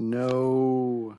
no